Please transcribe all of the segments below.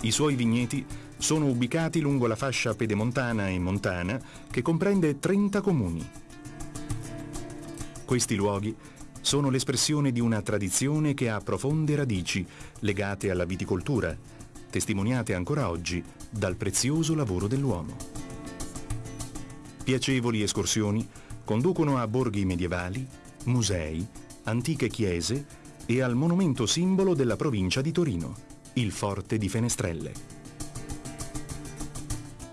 I suoi vigneti sono ubicati lungo la fascia pedemontana e montana che comprende 30 comuni. Questi luoghi sono l'espressione di una tradizione che ha profonde radici legate alla viticoltura, testimoniate ancora oggi dal prezioso lavoro dell'uomo. Piacevoli escursioni conducono a borghi medievali, musei, antiche chiese e al monumento simbolo della provincia di Torino, il Forte di Fenestrelle.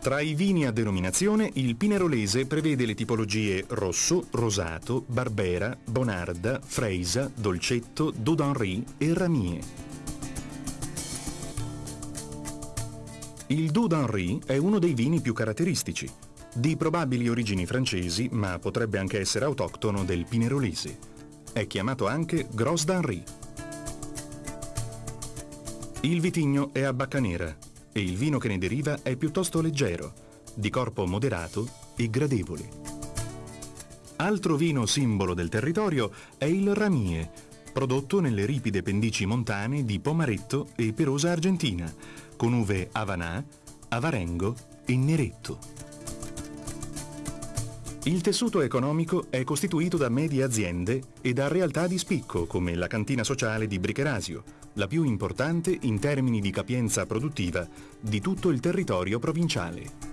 Tra i vini a denominazione, il Pinerolese prevede le tipologie rosso, rosato, barbera, bonarda, freisa, dolcetto, Doux e ramie. Il Doux è uno dei vini più caratteristici, di probabili origini francesi, ma potrebbe anche essere autoctono del Pinerolese. È chiamato anche Gros d'Henri. Il vitigno è a bacca nera, e il vino che ne deriva è piuttosto leggero, di corpo moderato e gradevole. Altro vino simbolo del territorio è il Ramie, prodotto nelle ripide pendici montane di Pomaretto e Perosa Argentina, con uve Avanà, Avarengo e Neretto. Il tessuto economico è costituito da medie aziende e da realtà di spicco come la cantina sociale di Bricherasio, la più importante in termini di capienza produttiva di tutto il territorio provinciale.